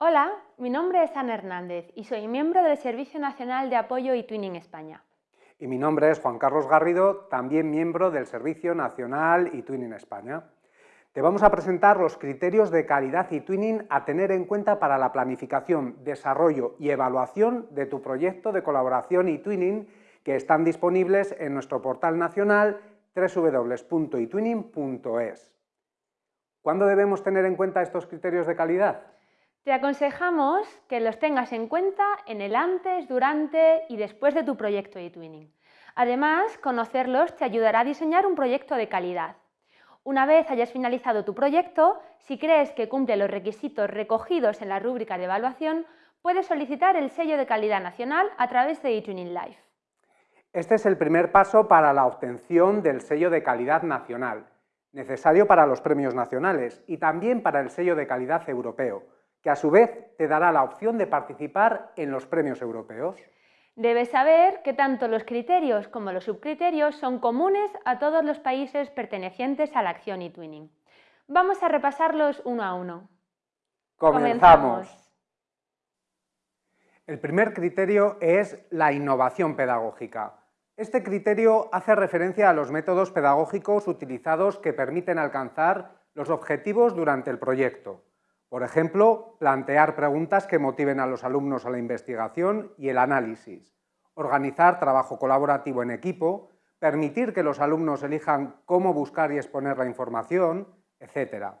Hola, mi nombre es Ana Hernández y soy miembro del Servicio Nacional de Apoyo y Twinning España. Y mi nombre es Juan Carlos Garrido, también miembro del Servicio Nacional y Twinning España. Te vamos a presentar los criterios de calidad y twinning a tener en cuenta para la planificación, desarrollo y evaluación de tu proyecto de colaboración y twinning que están disponibles en nuestro portal nacional www.itwinning.es. ¿Cuándo debemos tener en cuenta estos criterios de calidad? Te aconsejamos que los tengas en cuenta en el antes, durante y después de tu proyecto de twinning. Además, conocerlos te ayudará a diseñar un proyecto de calidad. Una vez hayas finalizado tu proyecto, si crees que cumple los requisitos recogidos en la rúbrica de evaluación, puedes solicitar el sello de calidad nacional a través de eTwinning Life. Este es el primer paso para la obtención del sello de calidad nacional, necesario para los premios nacionales y también para el sello de calidad europeo, que a su vez te dará la opción de participar en los premios europeos. Debes saber que tanto los criterios como los subcriterios son comunes a todos los países pertenecientes a la acción y twinning. Vamos a repasarlos uno a uno. Comenzamos. El primer criterio es la innovación pedagógica. Este criterio hace referencia a los métodos pedagógicos utilizados que permiten alcanzar los objetivos durante el proyecto. Por ejemplo, plantear preguntas que motiven a los alumnos a la investigación y el análisis, organizar trabajo colaborativo en equipo, permitir que los alumnos elijan cómo buscar y exponer la información, etc.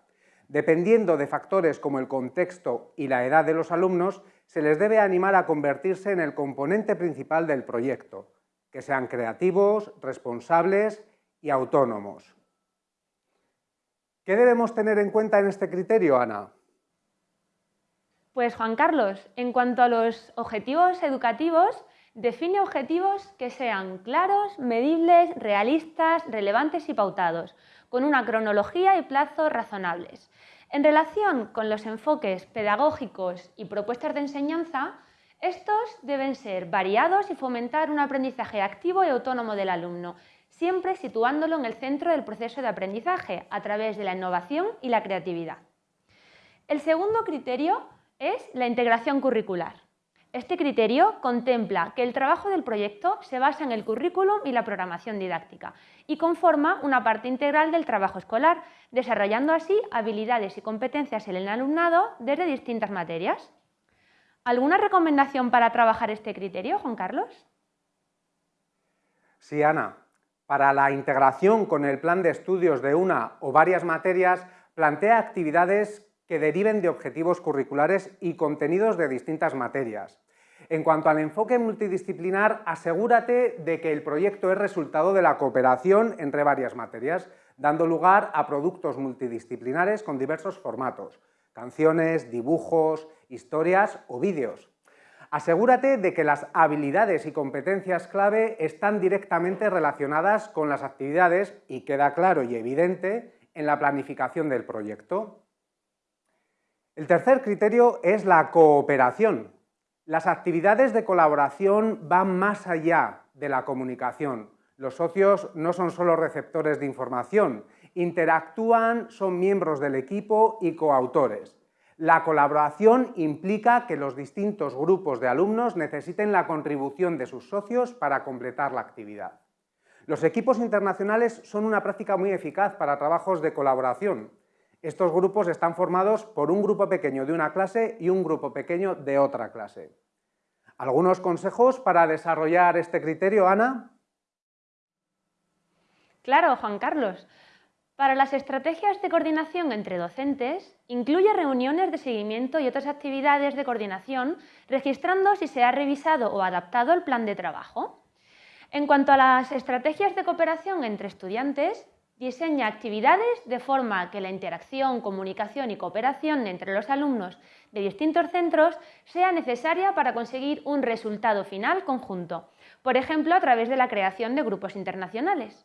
Dependiendo de factores como el contexto y la edad de los alumnos, se les debe animar a convertirse en el componente principal del proyecto, que sean creativos, responsables y autónomos. ¿Qué debemos tener en cuenta en este criterio, Ana? Pues Juan Carlos, en cuanto a los objetivos educativos, define objetivos que sean claros, medibles, realistas, relevantes y pautados, con una cronología y plazos razonables. En relación con los enfoques pedagógicos y propuestas de enseñanza, estos deben ser variados y fomentar un aprendizaje activo y autónomo del alumno, siempre situándolo en el centro del proceso de aprendizaje a través de la innovación y la creatividad. El segundo criterio es la integración curricular. Este criterio contempla que el trabajo del proyecto se basa en el currículum y la programación didáctica y conforma una parte integral del trabajo escolar, desarrollando así habilidades y competencias en el alumnado desde distintas materias. ¿Alguna recomendación para trabajar este criterio, Juan Carlos? Sí, Ana. Para la integración con el plan de estudios de una o varias materias, plantea actividades que deriven de objetivos curriculares y contenidos de distintas materias. En cuanto al enfoque multidisciplinar, asegúrate de que el proyecto es resultado de la cooperación entre varias materias, dando lugar a productos multidisciplinares con diversos formatos, canciones, dibujos, historias o vídeos. Asegúrate de que las habilidades y competencias clave están directamente relacionadas con las actividades y queda claro y evidente en la planificación del proyecto. El tercer criterio es la cooperación. Las actividades de colaboración van más allá de la comunicación. Los socios no son solo receptores de información, interactúan, son miembros del equipo y coautores. La colaboración implica que los distintos grupos de alumnos necesiten la contribución de sus socios para completar la actividad. Los equipos internacionales son una práctica muy eficaz para trabajos de colaboración. Estos grupos están formados por un grupo pequeño de una clase y un grupo pequeño de otra clase. ¿Algunos consejos para desarrollar este criterio, Ana? Claro, Juan Carlos. Para las estrategias de coordinación entre docentes, incluye reuniones de seguimiento y otras actividades de coordinación, registrando si se ha revisado o adaptado el plan de trabajo. En cuanto a las estrategias de cooperación entre estudiantes, Diseña actividades de forma que la interacción, comunicación y cooperación entre los alumnos de distintos centros sea necesaria para conseguir un resultado final conjunto, por ejemplo a través de la creación de grupos internacionales.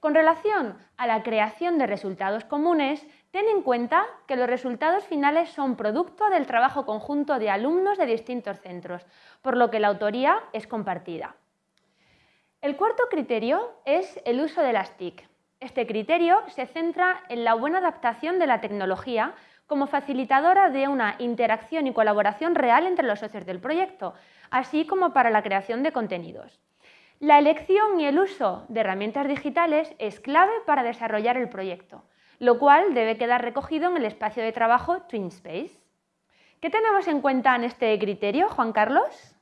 Con relación a la creación de resultados comunes, ten en cuenta que los resultados finales son producto del trabajo conjunto de alumnos de distintos centros, por lo que la autoría es compartida. El cuarto criterio es el uso de las TIC, Este criterio se centra en la buena adaptación de la tecnología como facilitadora de una interacción y colaboración real entre los socios del proyecto, así como para la creación de contenidos. La elección y el uso de herramientas digitales es clave para desarrollar el proyecto, lo cual debe quedar recogido en el espacio de trabajo TwinSpace. ¿Qué tenemos en cuenta en este criterio, Juan Carlos?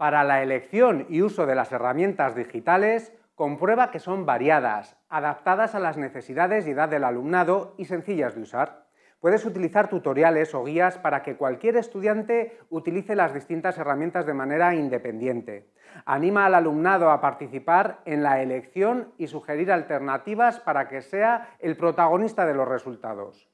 Para la elección y uso de las herramientas digitales, comprueba que son variadas, adaptadas a las necesidades y edad del alumnado y sencillas de usar. Puedes utilizar tutoriales o guías para que cualquier estudiante utilice las distintas herramientas de manera independiente. Anima al alumnado a participar en la elección y sugerir alternativas para que sea el protagonista de los resultados.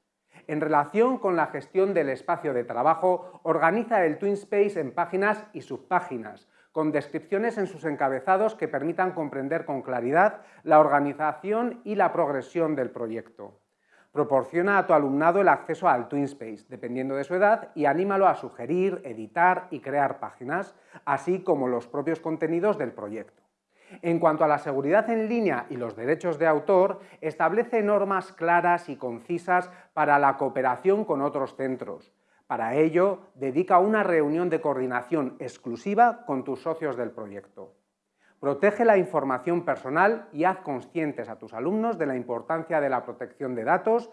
En relación con la gestión del espacio de trabajo, organiza el TwinSpace en páginas y subpáginas, con descripciones en sus encabezados que permitan comprender con claridad la organización y la progresión del proyecto. Proporciona a tu alumnado el acceso al TwinSpace, dependiendo de su edad, y anímalo a sugerir, editar y crear páginas, así como los propios contenidos del proyecto. En cuanto a la seguridad en línea y los derechos de autor, establece normas claras y concisas para la cooperación con otros centros. Para ello, dedica una reunión de coordinación exclusiva con tus socios del proyecto. Protege la información personal y haz conscientes a tus alumnos de la importancia de la protección de datos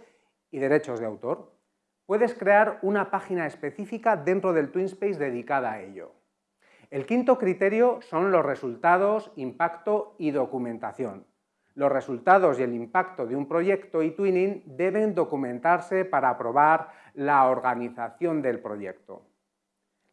y derechos de autor. Puedes crear una página específica dentro del TwinSpace dedicada a ello. El quinto criterio son los resultados, impacto y documentación. Los resultados y el impacto de un proyecto y twinning deben documentarse para aprobar la organización del proyecto.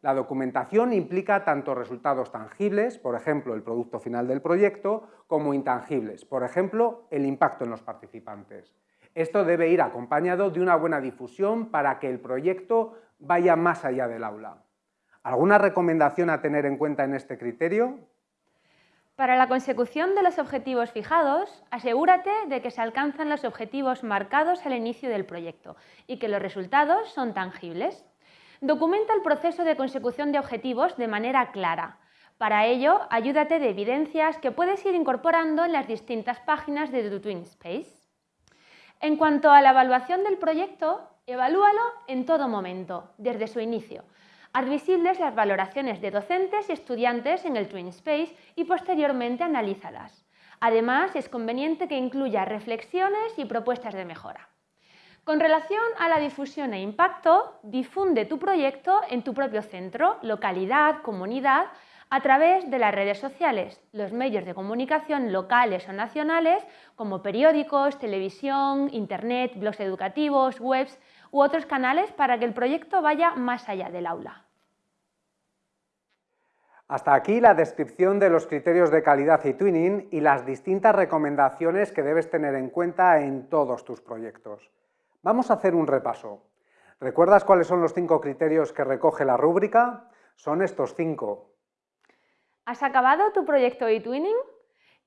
La documentación implica tanto resultados tangibles, por ejemplo, el producto final del proyecto, como intangibles, por ejemplo, el impacto en los participantes. Esto debe ir acompañado de una buena difusión para que el proyecto vaya más allá del aula. ¿Alguna recomendación a tener en cuenta en este criterio? Para la consecución de los objetivos fijados, asegúrate de que se alcanzan los objetivos marcados al inicio del proyecto y que los resultados son tangibles. Documenta el proceso de consecución de objetivos de manera clara. Para ello, ayúdate de evidencias que puedes ir incorporando en las distintas páginas de tu TwinSpace. En cuanto a la evaluación del proyecto, evalúalo en todo momento, desde su inicio. Haz visibles las valoraciones de docentes y estudiantes en el TwinSpace y posteriormente analízalas. Además, es conveniente que incluya reflexiones y propuestas de mejora. Con relación a la difusión e impacto, difunde tu proyecto en tu propio centro, localidad, comunidad, a través de las redes sociales, los medios de comunicación locales o nacionales, como periódicos, televisión, internet, blogs educativos, webs u otros canales para que el proyecto vaya más allá del aula. Hasta aquí la descripción de los criterios de calidad y twinning y las distintas recomendaciones que debes tener en cuenta en todos tus proyectos. Vamos a hacer un repaso. ¿Recuerdas cuáles son los cinco criterios que recoge la rúbrica? Son estos cinco. ¿Has acabado tu proyecto eTwinning?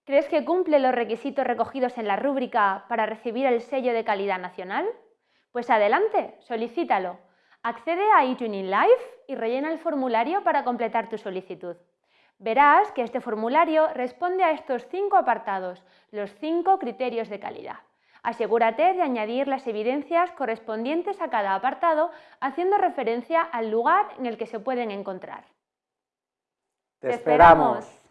¿Crees que cumple los requisitos recogidos en la rúbrica para recibir el sello de calidad nacional? Pues adelante, solicítalo. Accede a eTwinning Live y rellena el formulario para completar tu solicitud. Verás que este formulario responde a estos cinco apartados, los cinco criterios de calidad. Asegúrate de añadir las evidencias correspondientes a cada apartado, haciendo referencia al lugar en el que se pueden encontrar. ¡Te esperamos!